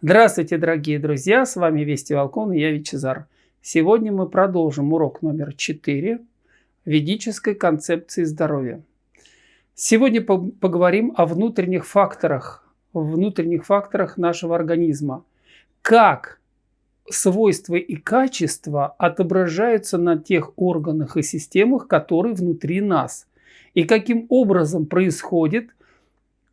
Здравствуйте, дорогие друзья! С вами Вести Волкон и я Вичезар. Сегодня мы продолжим урок номер 4 ведической концепции здоровья. Сегодня поговорим о внутренних факторах, внутренних факторах нашего организма. Как свойства и качества отображаются на тех органах и системах, которые внутри нас. И каким образом происходит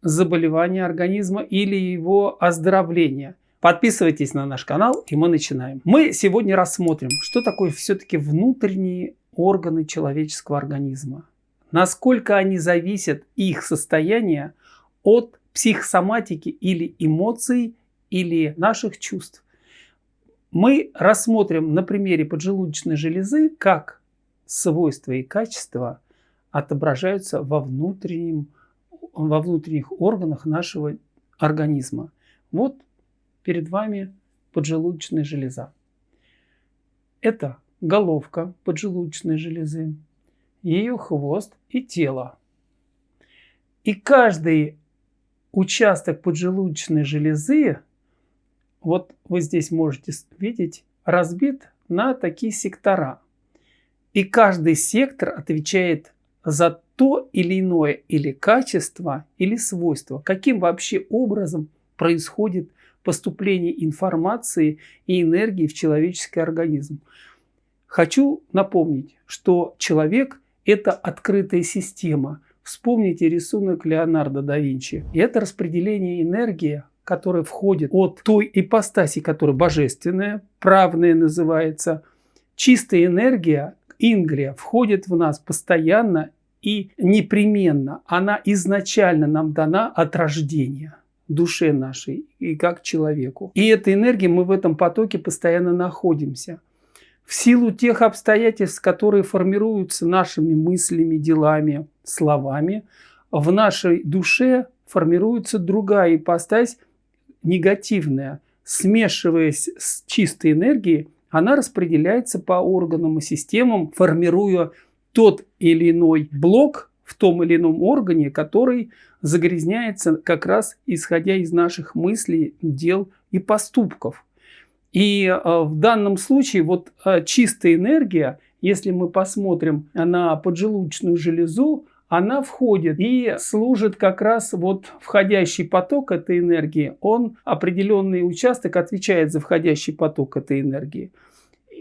заболевания организма или его оздоровления. Подписывайтесь на наш канал и мы начинаем. Мы сегодня рассмотрим, что такое все-таки внутренние органы человеческого организма. Насколько они зависят, их состояние, от психосоматики или эмоций или наших чувств. Мы рассмотрим на примере поджелудочной железы, как свойства и качества отображаются во внутреннем во внутренних органах нашего организма. Вот перед вами поджелудочная железа. Это головка поджелудочной железы, ее хвост и тело. И каждый участок поджелудочной железы, вот вы здесь можете видеть, разбит на такие сектора. И каждый сектор отвечает за то или иное или качество, или свойство. Каким вообще образом происходит поступление информации и энергии в человеческий организм. Хочу напомнить, что человек – это открытая система. Вспомните рисунок Леонардо да Винчи. И это распределение энергии, которое входит от той ипостаси, которая божественная, правная называется. Чистая энергия, ингрия, входит в нас постоянно и непременно она изначально нам дана от рождения душе нашей и как человеку. И этой энергией мы в этом потоке постоянно находимся. В силу тех обстоятельств, которые формируются нашими мыслями, делами, словами, в нашей душе формируется другая ипостась, негативная. Смешиваясь с чистой энергией, она распределяется по органам и системам, формируя тот или иной блок в том или ином органе, который загрязняется как раз исходя из наших мыслей, дел и поступков. И э, в данном случае вот э, чистая энергия, если мы посмотрим на поджелудочную железу, она входит и служит как раз вот входящий поток этой энергии. Он определенный участок отвечает за входящий поток этой энергии.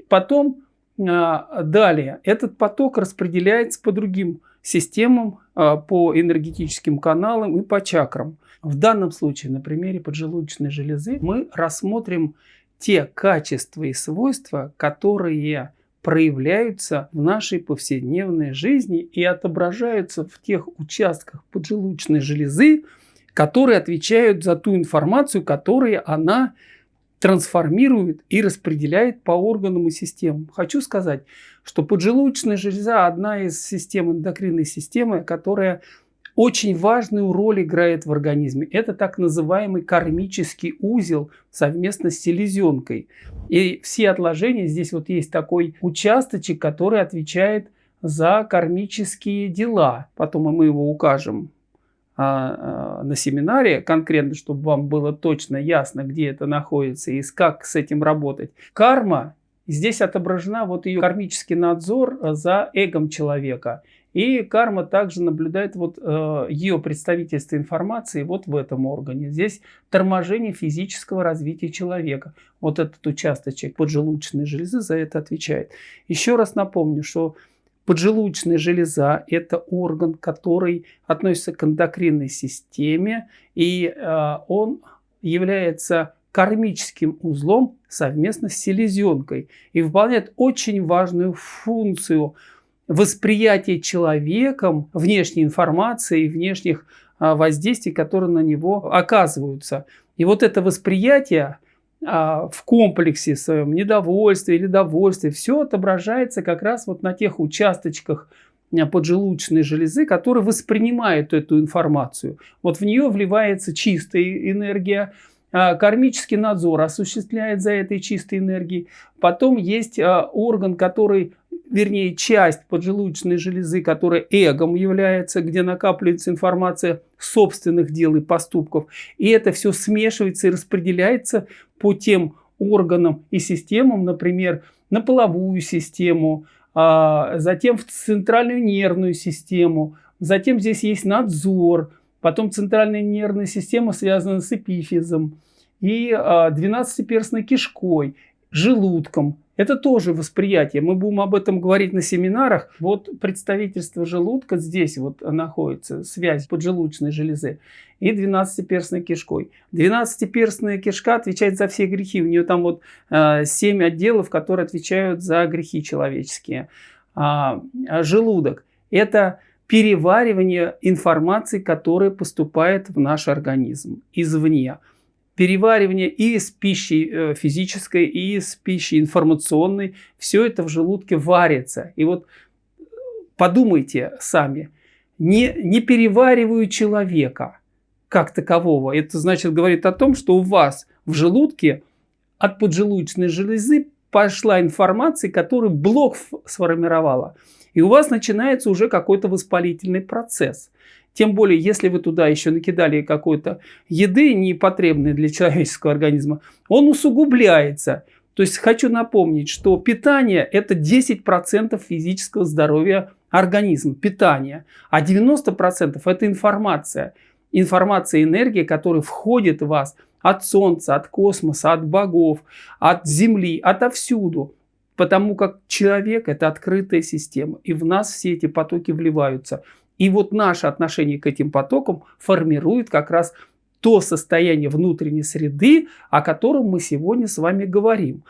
Потом а, далее, этот поток распределяется по другим системам, а, по энергетическим каналам и по чакрам. В данном случае, на примере поджелудочной железы, мы рассмотрим те качества и свойства, которые проявляются в нашей повседневной жизни и отображаются в тех участках поджелудочной железы, которые отвечают за ту информацию, которую она трансформирует и распределяет по органам и системам. Хочу сказать, что поджелудочная железа одна из систем эндокринной системы, которая очень важную роль играет в организме. Это так называемый кармический узел совместно с селезенкой. И все отложения, здесь вот есть такой участочек, который отвечает за кармические дела. Потом мы его укажем на семинаре, конкретно, чтобы вам было точно ясно, где это находится и как с этим работать. Карма, здесь отображена вот ее кармический надзор за эгом человека. И карма также наблюдает вот э, ее представительство информации вот в этом органе. Здесь торможение физического развития человека. Вот этот участочек поджелудочной железы за это отвечает. Еще раз напомню, что Поджелудочная железа – это орган, который относится к эндокринной системе, и э, он является кармическим узлом совместно с селезенкой и выполняет очень важную функцию восприятия человеком внешней информации и внешних э, воздействий, которые на него оказываются. И вот это восприятие в комплексе своем недовольстве или довольстве, все отображается как раз вот на тех участочках а, поджелудочной железы, которые воспринимают эту информацию. Вот в нее вливается чистая энергия, а, кармический надзор осуществляет за этой чистой энергией. Потом есть орган, который вернее, часть поджелудочной железы, которая эгом является, где накапливается информация собственных дел и поступков. И это все смешивается и распределяется по тем органам и системам, например, на половую систему, а, затем в центральную нервную систему, затем здесь есть надзор, потом центральная нервная система связана с эпифизом и 12-перстной а, кишкой, желудком. Это тоже восприятие. Мы будем об этом говорить на семинарах. Вот представительство желудка здесь вот находится, связь поджелудочной железы и 12-перстной кишкой. 12-перстная кишка отвечает за все грехи. У нее там вот э, 7 отделов, которые отвечают за грехи человеческие. А, а желудок – это переваривание информации, которая поступает в наш организм извне переваривание и из пищи э, физической, и из пищи информационной. Все это в желудке варится. И вот подумайте сами, не, не перевариваю человека как такового. Это значит, говорит о том, что у вас в желудке от поджелудочной железы пошла информация, которую блок сформировала. И у вас начинается уже какой-то воспалительный процесс. Тем более, если вы туда еще накидали какой-то еды, непотребной для человеческого организма, он усугубляется. То есть хочу напомнить, что питание это 10% физического здоровья организма, питание. А 90% это информация. Информация, энергия, которая входит в вас от Солнца, от космоса, от богов, от Земли, отовсюду. Потому как человек это открытая система. И в нас все эти потоки вливаются. И вот наше отношение к этим потокам формирует как раз то состояние внутренней среды, о котором мы сегодня с вами говорим.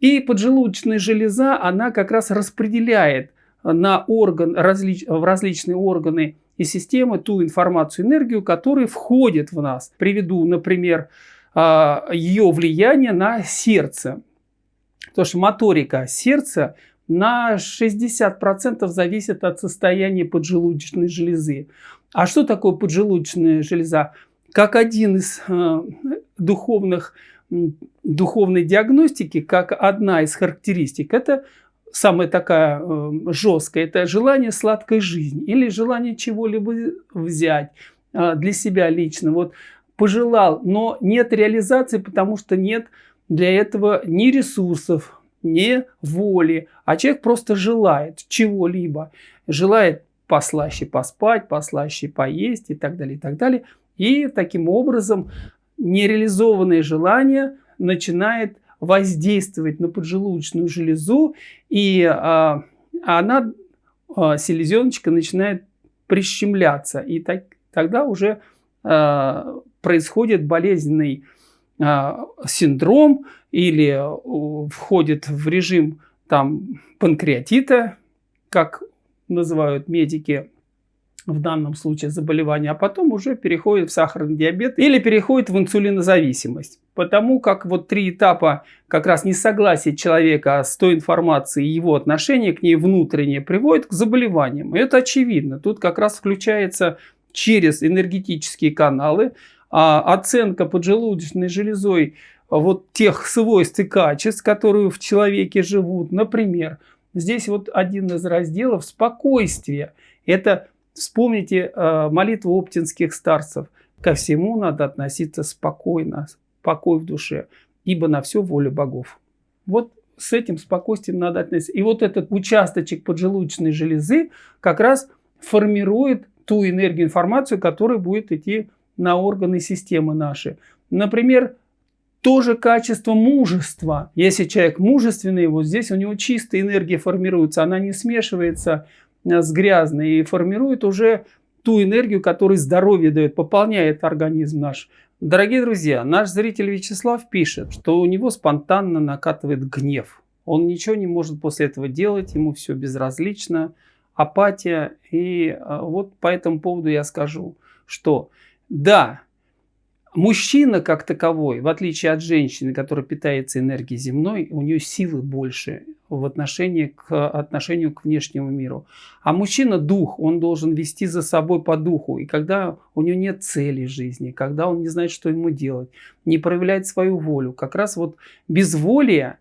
И поджелудочная железа, она как раз распределяет на орган, различ, в различные органы и системы ту информацию, энергию, которая входит в нас. Приведу, например, а, ее влияние на сердце. Потому что моторика сердца на 60% зависит от состояния поджелудочной железы. А что такое поджелудочная железа? Как один из э, духовных, духовной диагностики, как одна из характеристик, это самая такая э, жесткая, это желание сладкой жизни или желание чего-либо взять э, для себя лично. Вот пожелал, но нет реализации, потому что нет для этого ни ресурсов, не воли, а человек просто желает чего-либо. Желает послаще поспать, послаще поесть и так далее, и так далее. И таким образом нереализованное желание начинает воздействовать на поджелудочную железу, и а, она, а, селезеночка, начинает прищемляться. И так, тогда уже а, происходит болезненный синдром или входит в режим там, панкреатита, как называют медики в данном случае заболевания, а потом уже переходит в сахарный диабет или переходит в инсулинозависимость. Потому как вот три этапа как раз несогласия человека с той информацией и его отношение к ней внутреннее приводит к заболеваниям. И это очевидно. Тут как раз включается через энергетические каналы оценка поджелудочной железой вот тех свойств и качеств, которые в человеке живут. Например, здесь вот один из разделов спокойствие. Это вспомните э, молитву оптинских старцев. Ко всему надо относиться спокойно, покой в душе, ибо на все воля богов. Вот с этим спокойствием надо относиться. И вот этот участочек поджелудочной железы как раз формирует ту энергию, информацию, которая будет идти на органы системы наши. Например, тоже качество мужества. Если человек мужественный, вот здесь у него чистая энергия формируется, она не смешивается э, с грязной и формирует уже ту энергию, которая здоровье дает, пополняет организм наш. Дорогие друзья, наш зритель Вячеслав пишет, что у него спонтанно накатывает гнев. Он ничего не может после этого делать, ему все безразлично, апатия. И э, вот по этому поводу я скажу, что да, мужчина как таковой, в отличие от женщины, которая питается энергией земной, у нее силы больше в отношении к отношению к внешнему миру. А мужчина дух, он должен вести за собой по духу. И когда у него нет цели жизни, когда он не знает, что ему делать, не проявляет свою волю, как раз вот безволие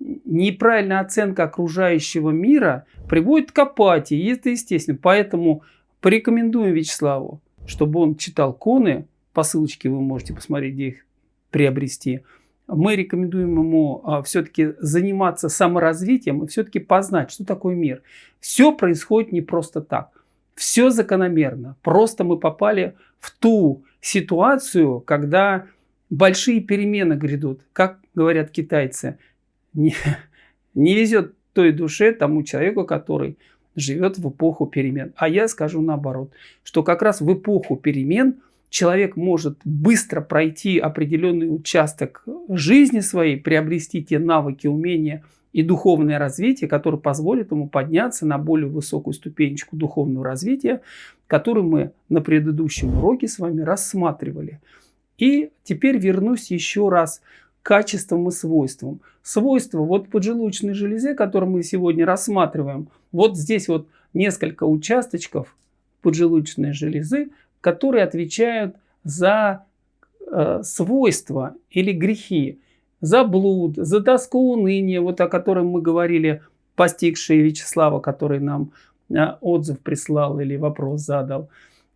неправильная оценка окружающего мира приводит к апатии, и это естественно. Поэтому порекомендуем Вячеславу, чтобы он читал коны, по ссылочке вы можете посмотреть, где их приобрести. Мы рекомендуем ему а, все-таки заниматься саморазвитием и все-таки познать, что такое мир. Все происходит не просто так. Все закономерно. Просто мы попали в ту ситуацию, когда большие перемены грядут. Как говорят китайцы, не, не везет той душе, тому человеку, который живет в эпоху перемен. А я скажу наоборот, что как раз в эпоху перемен человек может быстро пройти определенный участок жизни своей, приобрести те навыки, умения и духовное развитие, которое позволит ему подняться на более высокую ступенечку духовного развития, которую мы на предыдущем уроке с вами рассматривали. И теперь вернусь еще раз качествам и свойствам. Свойства вот поджелудочной железе, которую мы сегодня рассматриваем, вот здесь вот несколько участочков поджелудочной железы, которые отвечают за э, свойства или грехи, за блуд, за тоску уныния, вот о котором мы говорили, постигшие Вячеслава, который нам э, отзыв прислал или вопрос задал.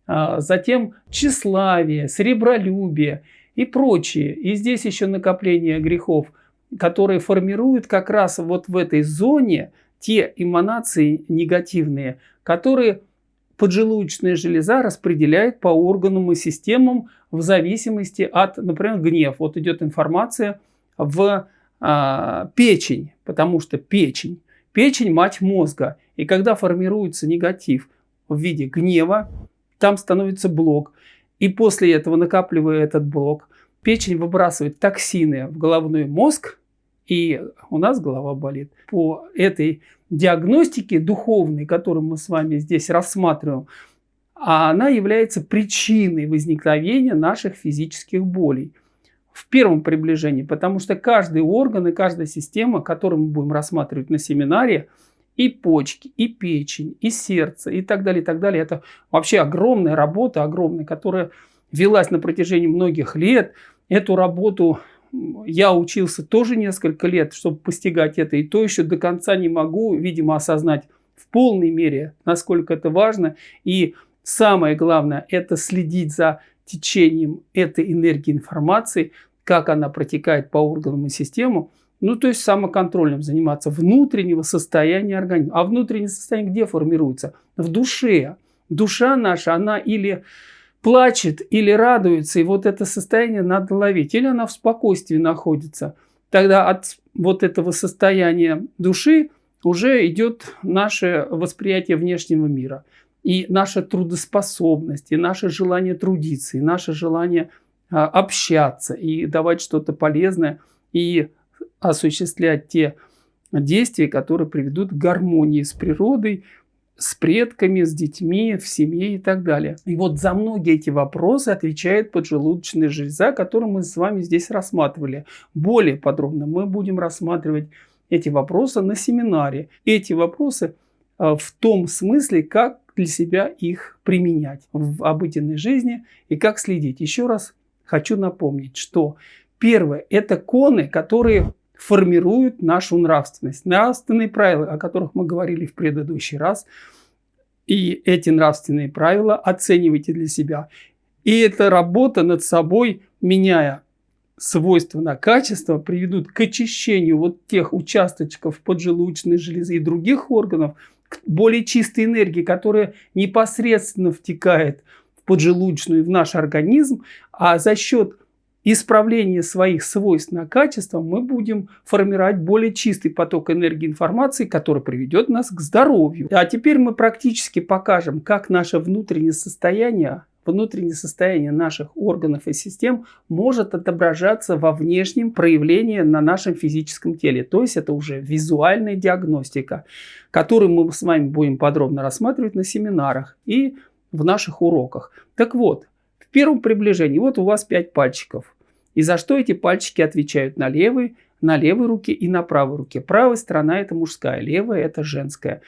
А, затем тщеславие, сребролюбие и прочие. И здесь еще накопление грехов, которые формируют как раз вот в этой зоне те эманации негативные, которые поджелудочная железа распределяет по органам и системам в зависимости от, например, гнев. Вот идет информация в а, печень, потому что печень, печень мать мозга. И когда формируется негатив в виде гнева, там становится блок. И после этого, накапливая этот блок, печень выбрасывает токсины в головной мозг, и у нас голова болит. По этой диагностике духовной, которую мы с вами здесь рассматриваем, она является причиной возникновения наших физических болей. В первом приближении, потому что каждый орган и каждая система, которую мы будем рассматривать на семинаре, и почки, и печень, и сердце, и так далее, и так далее. Это вообще огромная работа, огромная, которая велась на протяжении многих лет. Эту работу я учился тоже несколько лет, чтобы постигать это, и то еще до конца не могу, видимо, осознать в полной мере, насколько это важно. И самое главное, это следить за течением этой энергии информации, как она протекает по органам и системам, ну, то есть самоконтролем заниматься внутреннего состояния организма. А внутреннее состояние где формируется? В душе. Душа наша, она или плачет, или радуется, и вот это состояние надо ловить. Или она в спокойствии находится. Тогда от вот этого состояния души уже идет наше восприятие внешнего мира. И наша трудоспособность, и наше желание трудиться, и наше желание а, общаться, и давать что-то полезное, и осуществлять те действия, которые приведут к гармонии с природой, с предками, с детьми, в семье и так далее. И вот за многие эти вопросы отвечает поджелудочная железа, которую мы с вами здесь рассматривали. Более подробно мы будем рассматривать эти вопросы на семинаре. Эти вопросы а, в том смысле, как для себя их применять в обыденной жизни и как следить. Еще раз хочу напомнить, что первое – это коны, которые формируют нашу нравственность. Нравственные правила, о которых мы говорили в предыдущий раз. И эти нравственные правила оценивайте для себя. И эта работа над собой, меняя свойства на качество, приведут к очищению вот тех участочков поджелудочной железы и других органов, к более чистой энергии, которая непосредственно втекает в поджелудочную, в наш организм, а за счет исправление своих свойств на качество мы будем формировать более чистый поток энергии информации, который приведет нас к здоровью. А теперь мы практически покажем, как наше внутреннее состояние внутреннее состояние наших органов и систем может отображаться во внешнем проявлении на нашем физическом теле. То есть это уже визуальная диагностика, которую мы с вами будем подробно рассматривать на семинарах и в наших уроках. Так вот, в первом приближении вот у вас 5 пальчиков. И за что эти пальчики отвечают на левой, на левой руке и на правой руке. Правая сторона это мужская, левая это женская.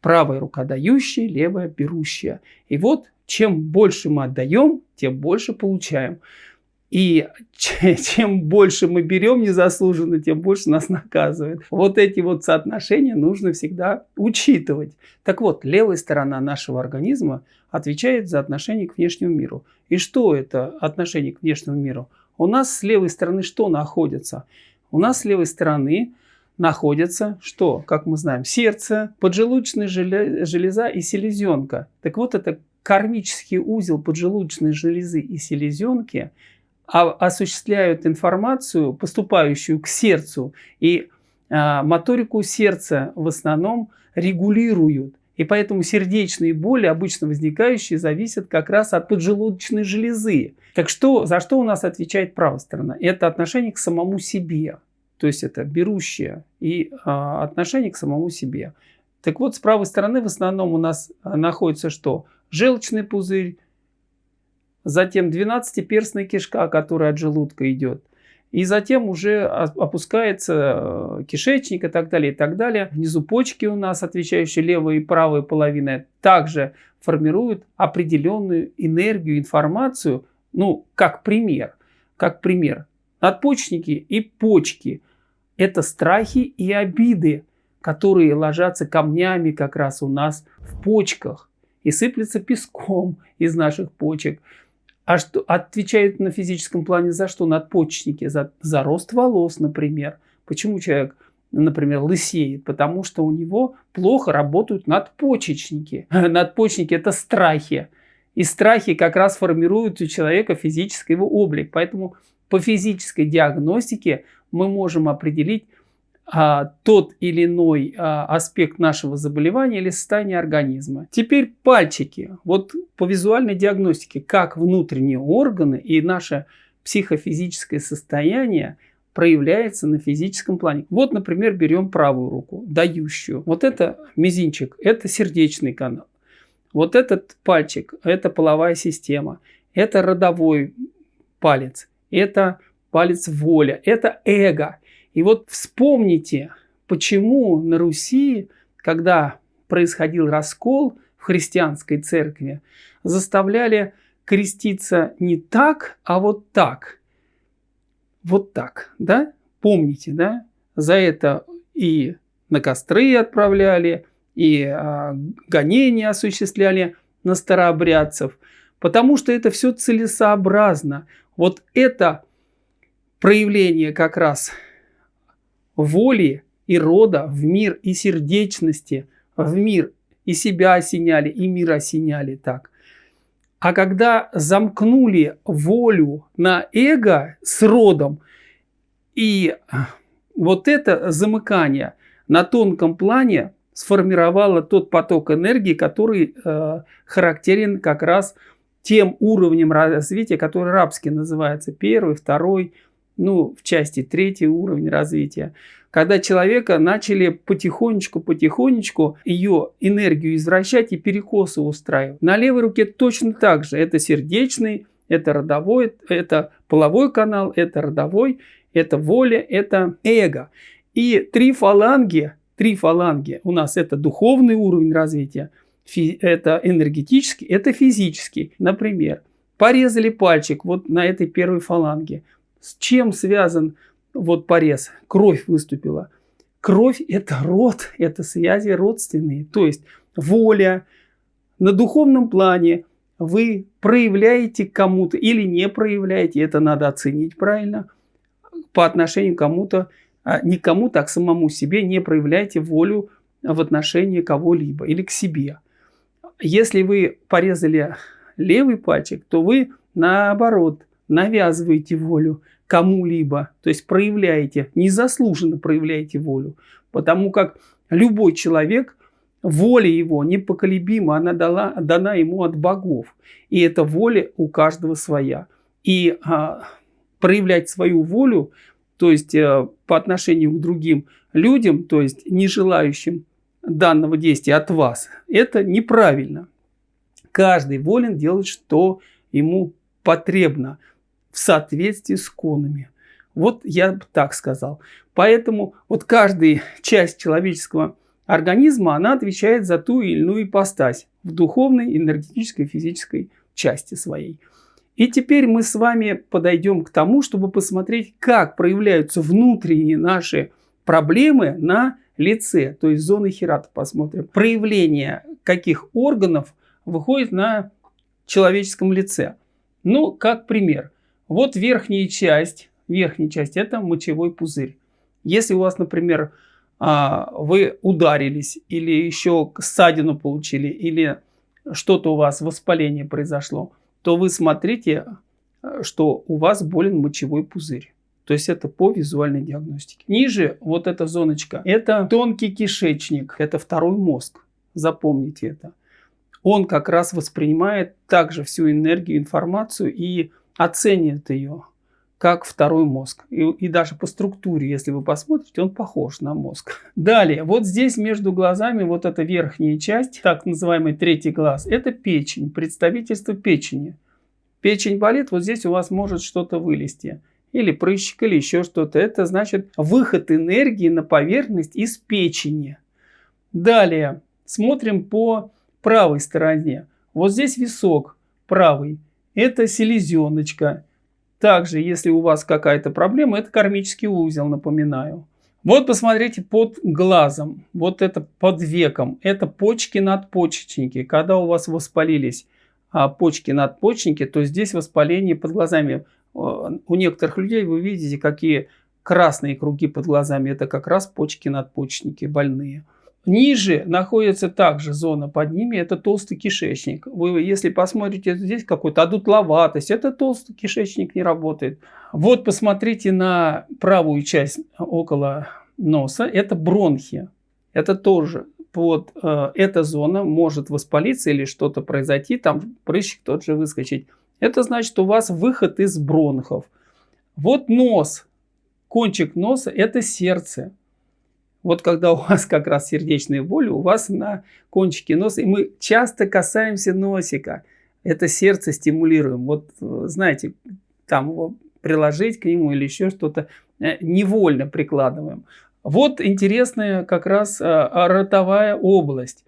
Правая рука дающая, левая берущая. И вот чем больше мы отдаем, тем больше получаем. И чем больше мы берем незаслуженно, тем больше нас наказывает. Вот эти вот соотношения нужно всегда учитывать. Так вот, левая сторона нашего организма отвечает за отношение к внешнему миру. И что это отношение к внешнему миру? У нас с левой стороны что находится? У нас с левой стороны находится что? Как мы знаем, сердце, поджелудочная железа и селезенка. Так вот, это кармический узел поджелудочной железы и селезенки а, осуществляют информацию, поступающую к сердцу, и а, моторику сердца в основном регулируют. И поэтому сердечные боли, обычно возникающие, зависят как раз от поджелудочной железы. Так что, за что у нас отвечает правая сторона? Это отношение к самому себе. То есть это берущее и а, отношение к самому себе. Так вот, с правой стороны в основном у нас находится что? Желчный пузырь, затем 12-перстная кишка, которая от желудка идет. И затем уже опускается э, кишечник и так далее, и так далее. Внизу почки у нас, отвечающие левая и правая половина, также формируют определенную энергию, информацию, ну, как пример. Как пример. Надпочечники и почки – это страхи и обиды, которые ложатся камнями как раз у нас в почках и сыплется песком из наших почек. А что отвечают на физическом плане за что? Надпочечники, за, за рост волос, например. Почему человек, например, лысеет? Потому что у него плохо работают надпочечники. Надпочечники – это страхи. И страхи как раз формируют у человека физический его облик. Поэтому по физической диагностике мы можем определить, а, тот или иной а, аспект нашего заболевания или состояния организма. Теперь пальчики. Вот по визуальной диагностике, как внутренние органы и наше психофизическое состояние проявляется на физическом плане. Вот, например, берем правую руку, дающую. Вот это мизинчик, это сердечный канал. Вот этот пальчик, это половая система. Это родовой палец, это палец воля, это эго. И вот вспомните, почему на Руси, когда происходил раскол в христианской церкви, заставляли креститься не так, а вот так. Вот так, да? Помните, да? За это и на костры отправляли, и а, гонения осуществляли на старообрядцев, потому что это все целесообразно. Вот это проявление как раз воли и рода в мир и сердечности в мир. И себя осеняли, и мир осеняли так. А когда замкнули волю на эго с родом, и вот это замыкание на тонком плане сформировало тот поток энергии, который э, характерен как раз тем уровнем развития, который рабский называется, первый, второй, ну, в части третий уровень развития, когда человека начали потихонечку-потихонечку ее энергию извращать и перекосы устраивать. На левой руке точно так же. Это сердечный, это родовой, это половой канал, это родовой, это воля, это эго. И три фаланги, три фаланги у нас это духовный уровень развития, это энергетический, это физический. Например, порезали пальчик вот на этой первой фаланге. С чем связан вот порез? Кровь выступила. Кровь – это род, это связи родственные. То есть воля на духовном плане вы проявляете кому-то или не проявляете, это надо оценить правильно, по отношению к кому-то, а не кому-то, а к самому себе не проявляете волю в отношении кого-либо или к себе. Если вы порезали левый пальчик, то вы наоборот навязываете волю кому-либо, то есть проявляете, незаслуженно проявляете волю, потому как любой человек, воля его непоколебима, она дала, дана ему от богов, и эта воля у каждого своя. И а, проявлять свою волю, то есть а, по отношению к другим людям, то есть не желающим данного действия от вас, это неправильно. Каждый волен делать, что ему потребно в соответствии с конами. Вот я бы так сказал. Поэтому вот каждая часть человеческого организма, она отвечает за ту или иную ипостась в духовной, энергетической, физической части своей. И теперь мы с вами подойдем к тому, чтобы посмотреть, как проявляются внутренние наши проблемы на лице, то есть зоны хирата посмотрим. Проявление каких органов выходит на человеческом лице. Ну, как пример. Вот верхняя часть, верхняя часть это мочевой пузырь. Если у вас, например, а, вы ударились или еще ссадину получили, или что-то у вас воспаление произошло, то вы смотрите, что у вас болен мочевой пузырь. То есть это по визуальной диагностике. Ниже вот эта зоночка, это тонкий кишечник, это второй мозг. Запомните это. Он как раз воспринимает также всю энергию, информацию и оценит ее как второй мозг. И, и даже по структуре, если вы посмотрите, он похож на мозг. Далее, вот здесь между глазами, вот эта верхняя часть, так называемый третий глаз, это печень, представительство печени. Печень болит, вот здесь у вас может что-то вылезти. Или прыщик, или еще что-то. Это значит выход энергии на поверхность из печени. Далее, смотрим по правой стороне. Вот здесь висок правый. Это селезеночка. Также, если у вас какая-то проблема, это кармический узел, напоминаю. Вот посмотрите под глазом, вот это под веком, это почки надпочечники. Когда у вас воспалились а, почки надпочечники, то здесь воспаление под глазами. У некоторых людей вы видите, какие красные круги под глазами. Это как раз почки надпочечники больные. Ниже находится также зона под ними, это толстый кишечник. Вы, если посмотрите, здесь какой-то одутловатость, это толстый кишечник не работает. Вот посмотрите на правую часть около носа, это бронхи. Это тоже под э, эта зона может воспалиться или что-то произойти, там прыщик тот же выскочить. Это значит, у вас выход из бронхов. Вот нос, кончик носа, это сердце. Вот когда у вас как раз сердечные боли, у вас на кончике носа, и мы часто касаемся носика, это сердце стимулируем. Вот знаете, там его приложить к нему или еще что-то, э, невольно прикладываем. Вот интересная как раз а, ротовая область.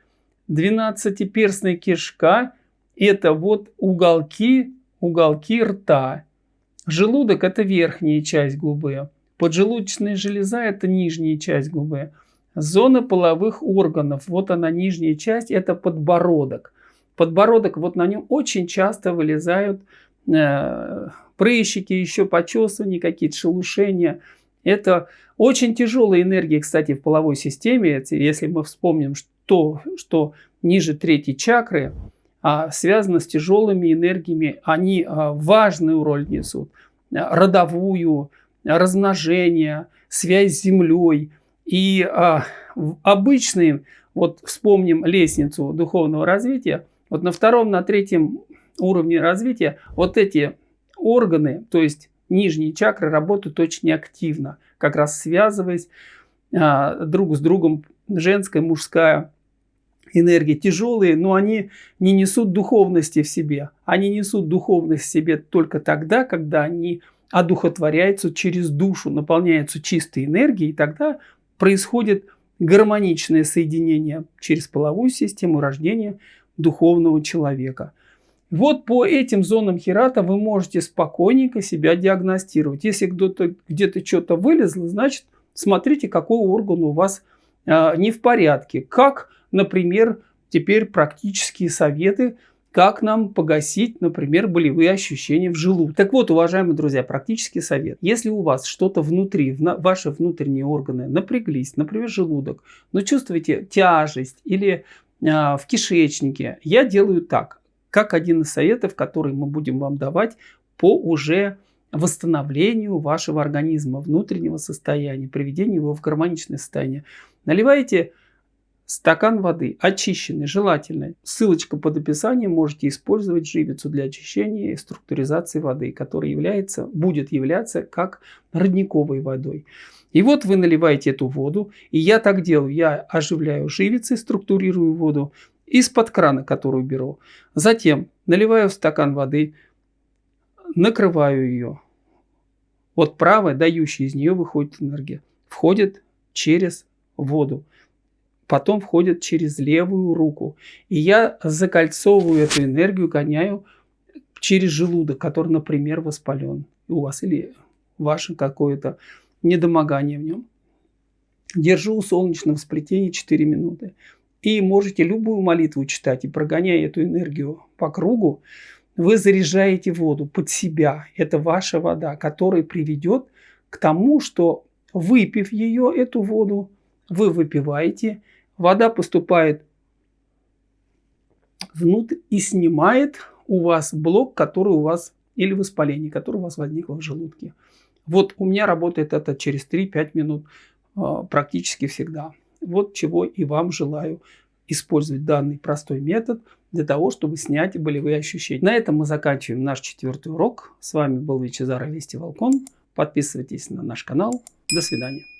Двенадцатиперстная кишка – это вот уголки, уголки рта. Желудок – это верхняя часть губы. Поджелудочная железа – это нижняя часть губы. Зона половых органов, вот она нижняя часть, это подбородок. Подбородок, вот на нем очень часто вылезают э, прыщики, еще почесывания, какие-то шелушения. Это очень тяжелая энергия, кстати, в половой системе. Если мы вспомним, что, что ниже третьей чакры а, связано с тяжелыми энергиями, они а, важную роль несут. Родовую, размножение, связь с землей. И а, обычные, вот вспомним лестницу духовного развития, вот на втором, на третьем уровне развития вот эти органы, то есть нижние чакры работают очень активно, как раз связываясь а, друг с другом, женская, мужская энергия тяжелые, но они не несут духовности в себе. Они несут духовность в себе только тогда, когда они одухотворяются через душу, наполняются чистой энергией, и тогда происходит гармоничное соединение через половую систему рождения духовного человека. Вот по этим зонам хирата вы можете спокойненько себя диагностировать. Если где-то где что-то вылезло, значит смотрите, какой орган у вас э, не в порядке. Как, например, теперь практические советы – как нам погасить, например, болевые ощущения в желудке. Так вот, уважаемые друзья, практический совет. Если у вас что-то внутри, ваши внутренние органы напряглись, например, желудок, но чувствуете тяжесть или а, в кишечнике, я делаю так, как один из советов, который мы будем вам давать по уже восстановлению вашего организма, внутреннего состояния, приведению его в гармоничное состояние. Наливайте Стакан воды, очищенный, желательно. Ссылочка под описанием, можете использовать живицу для очищения и структуризации воды, которая является, будет являться как родниковой водой. И вот вы наливаете эту воду, и я так делаю, я оживляю живицей, структурирую воду из-под крана, которую беру. Затем наливаю в стакан воды, накрываю ее. Вот правая, дающая из нее выходит энергия, входит через воду потом входят через левую руку. И я закольцовываю эту энергию, гоняю через желудок, который, например, воспален у вас или ваше какое-то недомогание в нем. Держу у солнечного сплетения 4 минуты. И можете любую молитву читать, и прогоняя эту энергию по кругу, вы заряжаете воду под себя. Это ваша вода, которая приведет к тому, что выпив ее, эту воду, вы выпиваете, вода поступает внутрь и снимает у вас блок, который у вас, или воспаление, которое у вас возникло в желудке. Вот у меня работает это через 3-5 минут а, практически всегда. Вот чего и вам желаю использовать данный простой метод для того, чтобы снять болевые ощущения. На этом мы заканчиваем наш четвертый урок. С вами был Вичезар Вести Волкон. Подписывайтесь на наш канал. До свидания.